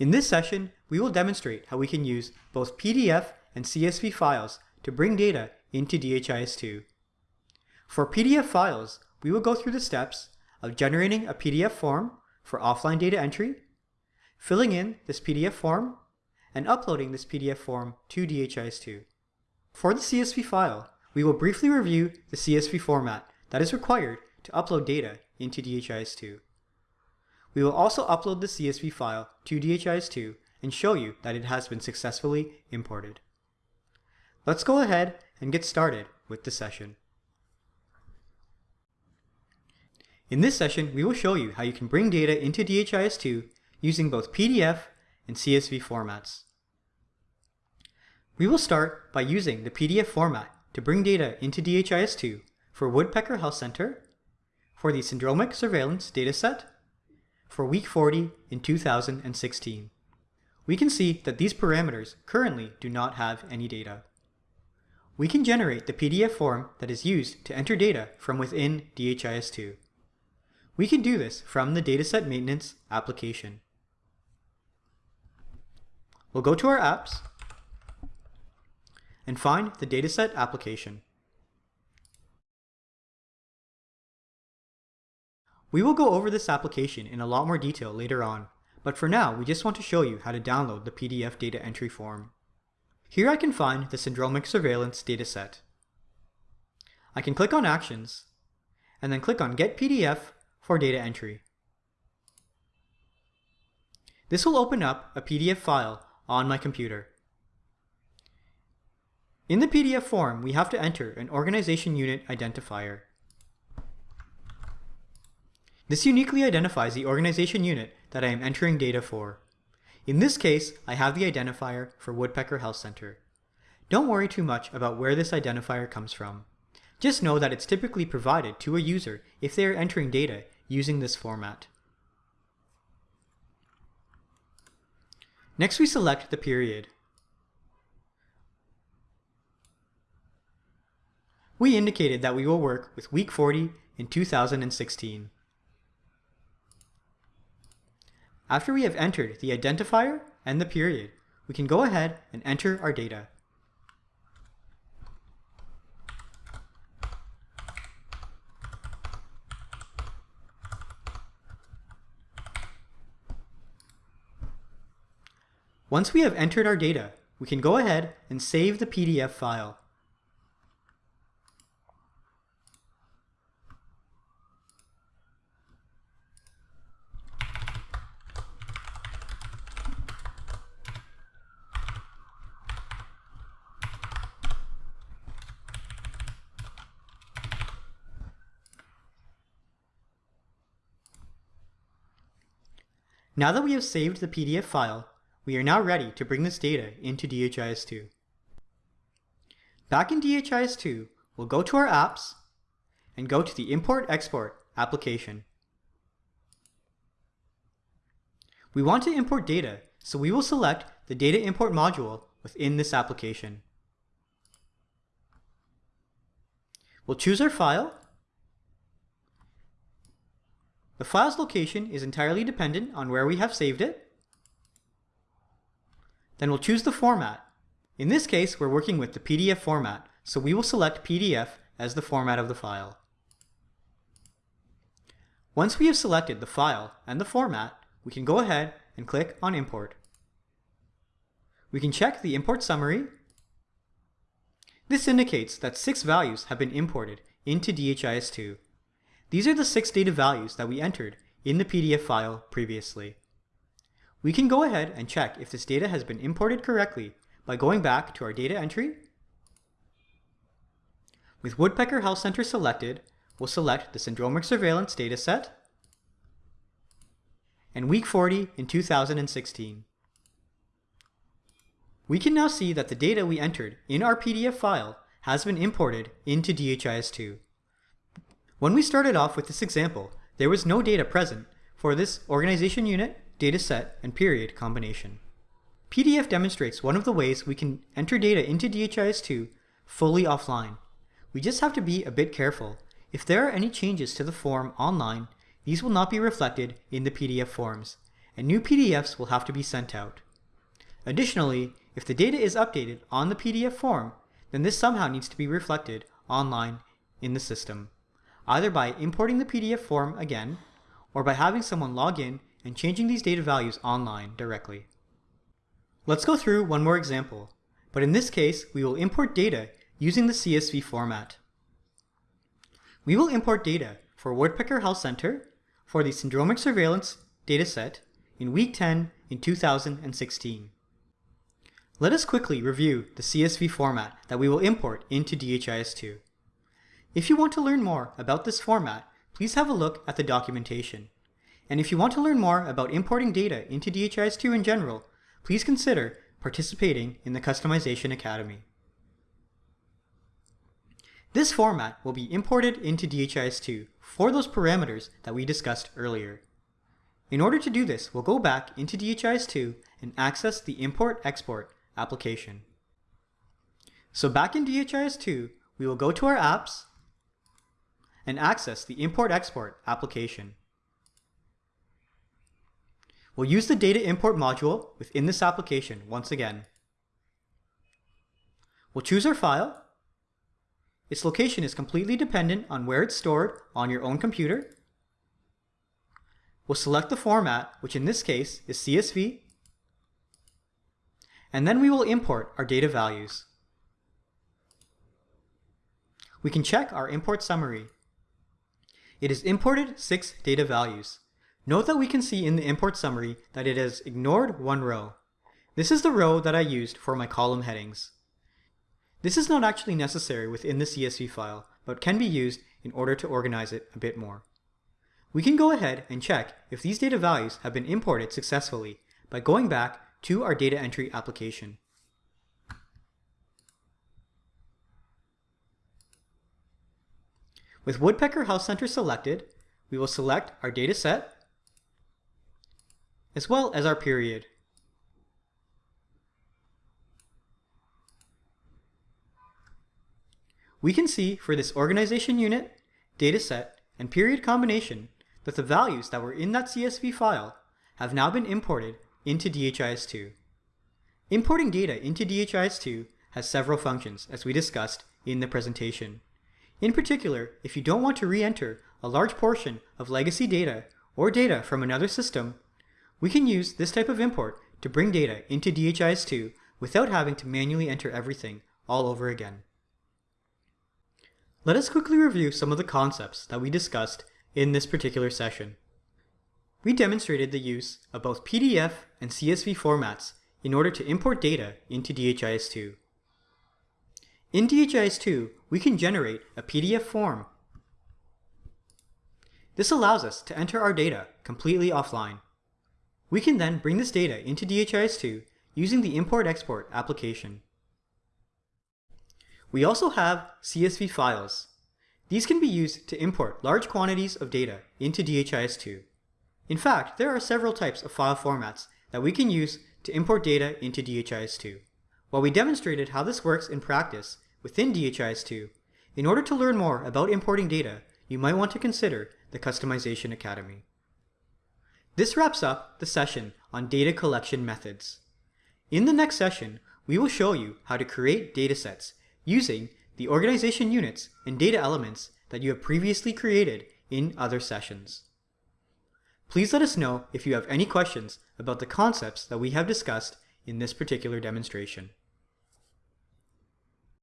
In this session, we will demonstrate how we can use both PDF and CSV files to bring data into DHIS2. For PDF files, we will go through the steps of generating a PDF form for offline data entry, filling in this PDF form, and uploading this PDF form to DHIS2. For the CSV file, we will briefly review the CSV format that is required to upload data into DHIS2. We will also upload the CSV file to DHIS2 and show you that it has been successfully imported. Let's go ahead and get started with the session. In this session, we will show you how you can bring data into DHIS2 using both PDF and CSV formats. We will start by using the PDF format to bring data into DHIS2 for Woodpecker Health Center, for the Syndromic Surveillance Dataset, for week 40 in 2016. We can see that these parameters currently do not have any data. We can generate the PDF form that is used to enter data from within DHIS2. We can do this from the Dataset Maintenance application. We'll go to our apps and find the Dataset application. We will go over this application in a lot more detail later on, but for now we just want to show you how to download the PDF data entry form. Here I can find the Syndromic Surveillance dataset. I can click on Actions, and then click on Get PDF for data entry. This will open up a PDF file on my computer. In the PDF form, we have to enter an organization unit identifier. This uniquely identifies the organization unit that I am entering data for. In this case, I have the identifier for Woodpecker Health Center. Don't worry too much about where this identifier comes from. Just know that it's typically provided to a user if they are entering data using this format. Next we select the period. We indicated that we will work with week 40 in 2016. After we have entered the identifier and the period, we can go ahead and enter our data. Once we have entered our data, we can go ahead and save the PDF file. Now that we have saved the PDF file, we are now ready to bring this data into DHIS2. Back in DHIS2, we'll go to our apps and go to the Import-Export application. We want to import data, so we will select the Data Import module within this application. We'll choose our file the file's location is entirely dependent on where we have saved it. Then we'll choose the format. In this case, we're working with the PDF format, so we will select PDF as the format of the file. Once we have selected the file and the format, we can go ahead and click on Import. We can check the import summary. This indicates that six values have been imported into DHIS2 these are the six data values that we entered in the PDF file previously. We can go ahead and check if this data has been imported correctly by going back to our data entry. With Woodpecker Health Center selected, we'll select the Syndromic Surveillance dataset and week 40 in 2016. We can now see that the data we entered in our PDF file has been imported into DHIS2. When we started off with this example, there was no data present for this organization unit, data set, and period combination. PDF demonstrates one of the ways we can enter data into DHIS2 fully offline. We just have to be a bit careful. If there are any changes to the form online, these will not be reflected in the PDF forms, and new PDFs will have to be sent out. Additionally, if the data is updated on the PDF form, then this somehow needs to be reflected online in the system, either by importing the PDF form again, or by having someone log in and changing these data values online directly. Let's go through one more example, but in this case, we will import data using the CSV format. We will import data for Woodpecker Health Center for the syndromic surveillance dataset in week 10 in 2016. Let us quickly review the CSV format that we will import into DHIS2. If you want to learn more about this format, please have a look at the documentation. And if you want to learn more about importing data into DHIS2 in general, please consider participating in the Customization Academy. This format will be imported into DHIS2 for those parameters that we discussed earlier. In order to do this, we'll go back into DHIS2 and access the Import-Export application. So back in DHIS2, we will go to our apps and access the Import-Export application. We'll use the data import module within this application once again. We'll choose our file. Its location is completely dependent on where it's stored on your own computer. We'll select the format, which in this case is CSV, and then we will import our data values. We can check our import summary. It has imported six data values. Note that we can see in the import summary that it has ignored one row. This is the row that I used for my column headings. This is not actually necessary within the CSV file, but can be used in order to organize it a bit more. We can go ahead and check if these data values have been imported successfully by going back to our data entry application. With Woodpecker Health Center selected, we will select our data set as well as our period. We can see for this organization unit, dataset, and period combination that the values that were in that CSV file have now been imported into DHIS2. Importing data into DHIS2 has several functions, as we discussed in the presentation. In particular, if you don't want to re-enter a large portion of legacy data or data from another system, we can use this type of import to bring data into DHIS2 without having to manually enter everything all over again. Let us quickly review some of the concepts that we discussed in this particular session. We demonstrated the use of both PDF and CSV formats in order to import data into DHIS2. In DHIS2, we can generate a PDF form. This allows us to enter our data completely offline. We can then bring this data into DHIS2 using the Import-Export application. We also have CSV files. These can be used to import large quantities of data into DHIS2. In fact, there are several types of file formats that we can use to import data into DHIS2. While we demonstrated how this works in practice within DHIS2, in order to learn more about importing data, you might want to consider the Customization Academy. This wraps up the session on data collection methods. In the next session, we will show you how to create datasets using the organization units and data elements that you have previously created in other sessions. Please let us know if you have any questions about the concepts that we have discussed in this particular demonstration.